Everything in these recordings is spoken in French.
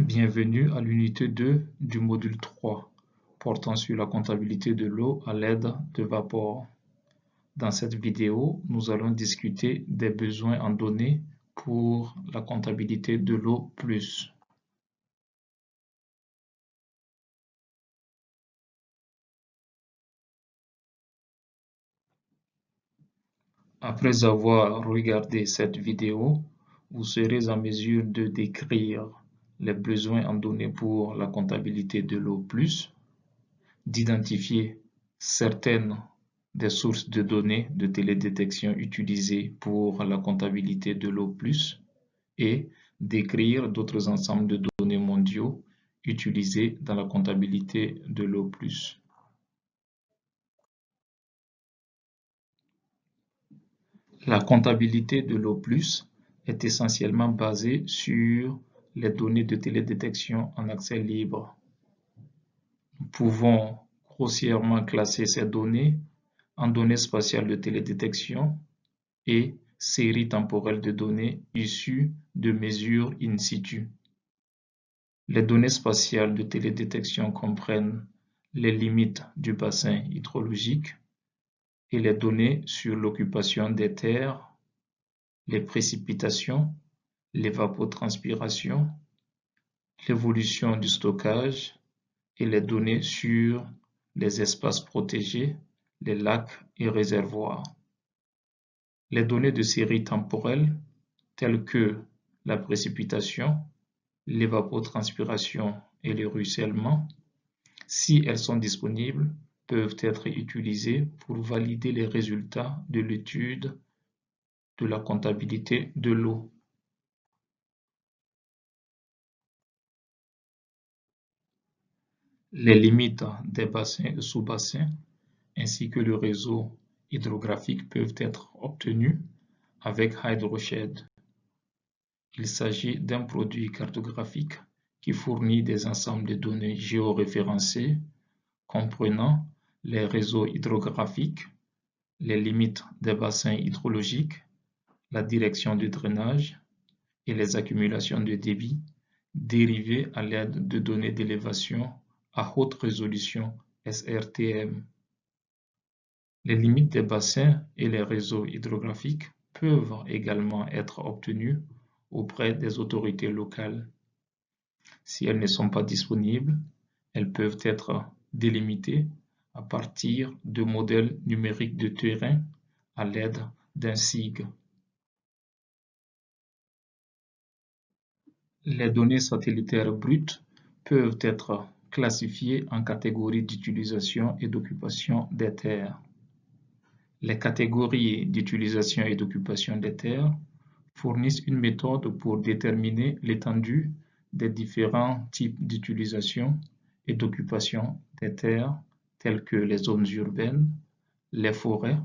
Bienvenue à l'unité 2 du module 3 portant sur la comptabilité de l'eau à l'aide de vapeur. Dans cette vidéo, nous allons discuter des besoins en données pour la comptabilité de l'eau plus. Après avoir regardé cette vidéo, vous serez en mesure de décrire les besoins en données pour la comptabilité de l'eau d'identifier certaines des sources de données de télédétection utilisées pour la comptabilité de l'eau et d'écrire d'autres ensembles de données mondiaux utilisés dans la comptabilité de l'eau. La comptabilité de l'eau est essentiellement basée sur les données de télédétection en accès libre. Nous pouvons grossièrement classer ces données en données spatiales de télédétection et séries temporelles de données issues de mesures in situ. Les données spatiales de télédétection comprennent les limites du bassin hydrologique, et les données sur l'occupation des terres, les précipitations, l'évapotranspiration, l'évolution du stockage et les données sur les espaces protégés, les lacs et réservoirs. Les données de série temporelle telles que la précipitation, l'évapotranspiration et le ruissellement, si elles sont disponibles, peuvent être utilisées pour valider les résultats de l'étude de la comptabilité de l'eau. Les limites des bassins et sous-bassins ainsi que le réseau hydrographique peuvent être obtenus avec HydroShed. Il s'agit d'un produit cartographique qui fournit des ensembles de données géoréférencées comprenant les réseaux hydrographiques, les limites des bassins hydrologiques, la direction du drainage et les accumulations de débit dérivées à l'aide de données d'élévation à haute résolution SRTM. Les limites des bassins et les réseaux hydrographiques peuvent également être obtenues auprès des autorités locales. Si elles ne sont pas disponibles, elles peuvent être délimitées à partir de modèles numériques de terrain à l'aide d'un SIG. Les données satellitaires brutes peuvent être classifiées en catégories d'utilisation et d'occupation des terres. Les catégories d'utilisation et d'occupation des terres fournissent une méthode pour déterminer l'étendue des différents types d'utilisation et d'occupation des terres telles que les zones urbaines, les forêts,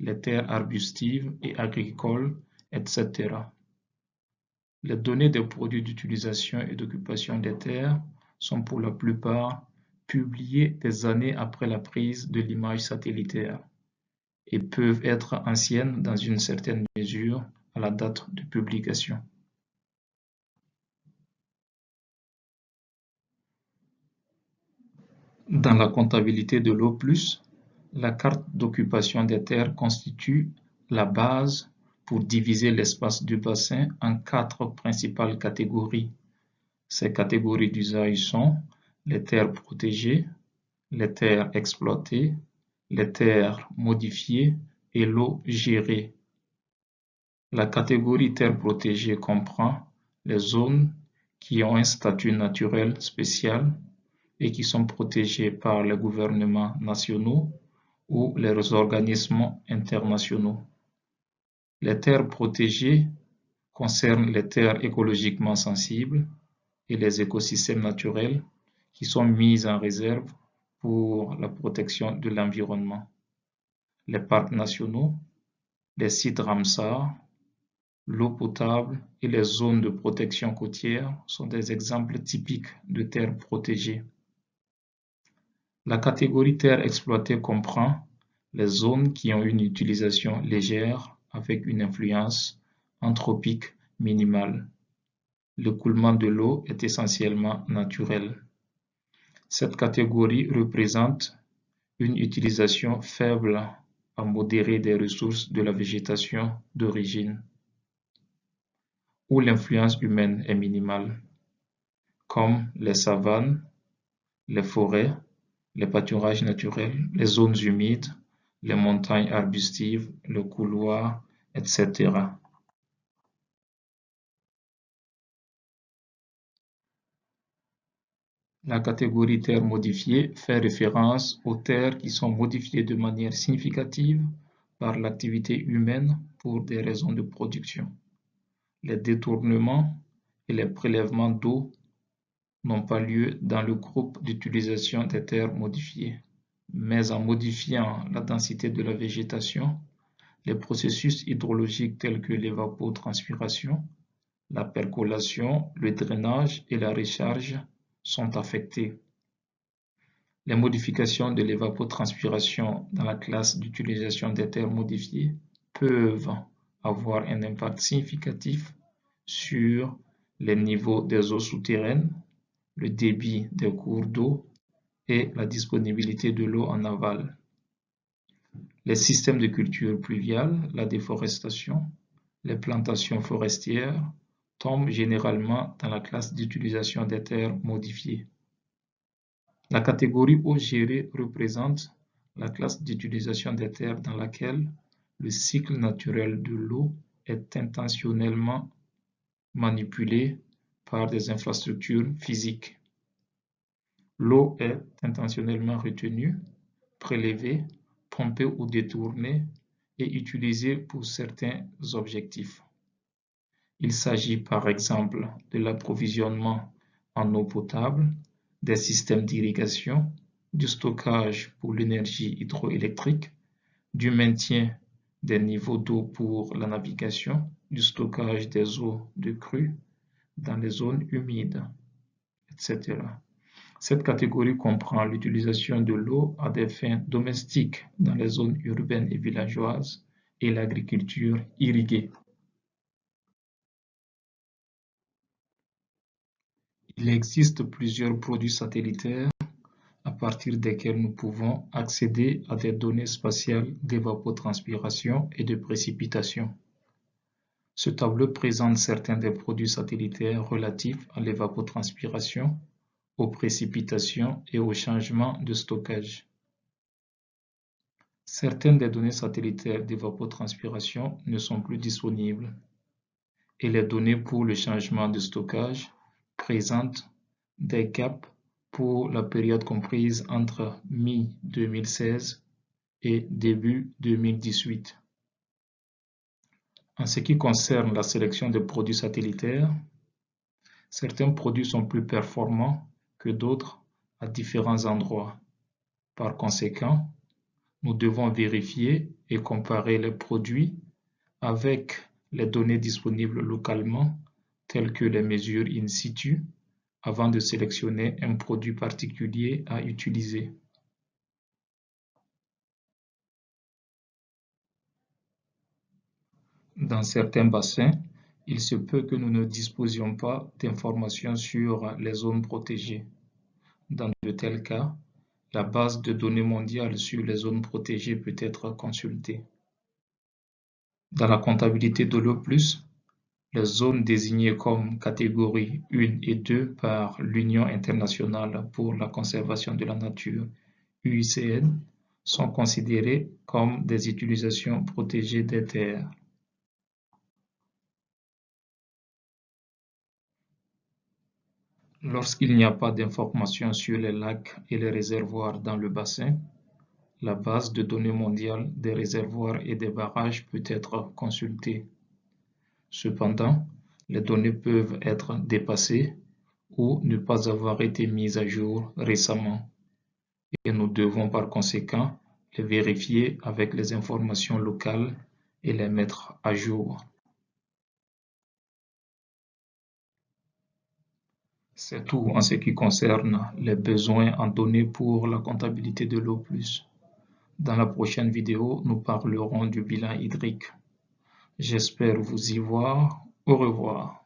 les terres arbustives et agricoles, etc. Les données des produits d'utilisation et d'occupation des terres sont pour la plupart publiées des années après la prise de l'image satellitaire et peuvent être anciennes dans une certaine mesure à la date de publication. Dans la comptabilité de l'eau la carte d'occupation des terres constitue la base pour diviser l'espace du bassin en quatre principales catégories. Ces catégories d'usage sont les terres protégées, les terres exploitées, les terres modifiées et l'eau gérée. La catégorie terres protégées comprend les zones qui ont un statut naturel spécial et qui sont protégés par les gouvernements nationaux ou les organismes internationaux. Les terres protégées concernent les terres écologiquement sensibles et les écosystèmes naturels qui sont mis en réserve pour la protection de l'environnement. Les parcs nationaux, les sites Ramsar, l'eau potable et les zones de protection côtière sont des exemples typiques de terres protégées. La catégorie terre exploitée comprend les zones qui ont une utilisation légère avec une influence anthropique minimale. L'écoulement de l'eau est essentiellement naturel. Cette catégorie représente une utilisation faible à modérée des ressources de la végétation d'origine, où l'influence humaine est minimale, comme les savanes, les forêts, les pâturages naturels, les zones humides, les montagnes arbustives, le couloir, etc. La catégorie terres modifiées fait référence aux terres qui sont modifiées de manière significative par l'activité humaine pour des raisons de production. Les détournements et les prélèvements d'eau n'ont pas lieu dans le groupe d'utilisation des terres modifiées, mais en modifiant la densité de la végétation, les processus hydrologiques tels que l'évapotranspiration, la percolation, le drainage et la recharge sont affectés. Les modifications de l'évapotranspiration dans la classe d'utilisation des terres modifiées peuvent avoir un impact significatif sur les niveaux des eaux souterraines, le débit des cours d'eau et la disponibilité de l'eau en aval. Les systèmes de culture pluviale, la déforestation, les plantations forestières tombent généralement dans la classe d'utilisation des terres modifiées. La catégorie eau gérée représente la classe d'utilisation des terres dans laquelle le cycle naturel de l'eau est intentionnellement manipulé par des infrastructures physiques. L'eau est intentionnellement retenue, prélevée, pompée ou détournée et utilisée pour certains objectifs. Il s'agit par exemple de l'approvisionnement en eau potable, des systèmes d'irrigation, du stockage pour l'énergie hydroélectrique, du maintien des niveaux d'eau pour la navigation, du stockage des eaux de crue dans les zones humides, etc. Cette catégorie comprend l'utilisation de l'eau à des fins domestiques dans les zones urbaines et villageoises et l'agriculture irriguée. Il existe plusieurs produits satellitaires à partir desquels nous pouvons accéder à des données spatiales d'évapotranspiration et de précipitation. Ce tableau présente certains des produits satellitaires relatifs à l'évapotranspiration, aux précipitations et aux changements de stockage. Certaines des données satellitaires d'évapotranspiration ne sont plus disponibles et les données pour le changement de stockage présente des gaps pour la période comprise entre mi-2016 et début 2018. En ce qui concerne la sélection des produits satellitaires, certains produits sont plus performants que d'autres à différents endroits. Par conséquent, nous devons vérifier et comparer les produits avec les données disponibles localement telles que les mesures in situ, avant de sélectionner un produit particulier à utiliser. Dans certains bassins, il se peut que nous ne disposions pas d'informations sur les zones protégées. Dans de tels cas, la base de données mondiale sur les zones protégées peut être consultée. Dans la comptabilité de l'eau+, les zones désignées comme catégorie 1 et 2 par l'Union internationale pour la conservation de la nature UICN sont considérées comme des utilisations protégées des terres. Lorsqu'il n'y a pas d'informations sur les lacs et les réservoirs dans le bassin, la base de données mondiale des réservoirs et des barrages peut être consultée. Cependant, les données peuvent être dépassées ou ne pas avoir été mises à jour récemment et nous devons par conséquent les vérifier avec les informations locales et les mettre à jour. C'est tout en ce qui concerne les besoins en données pour la comptabilité de l'eau+. Dans la prochaine vidéo, nous parlerons du bilan hydrique. J'espère vous y voir. Au revoir.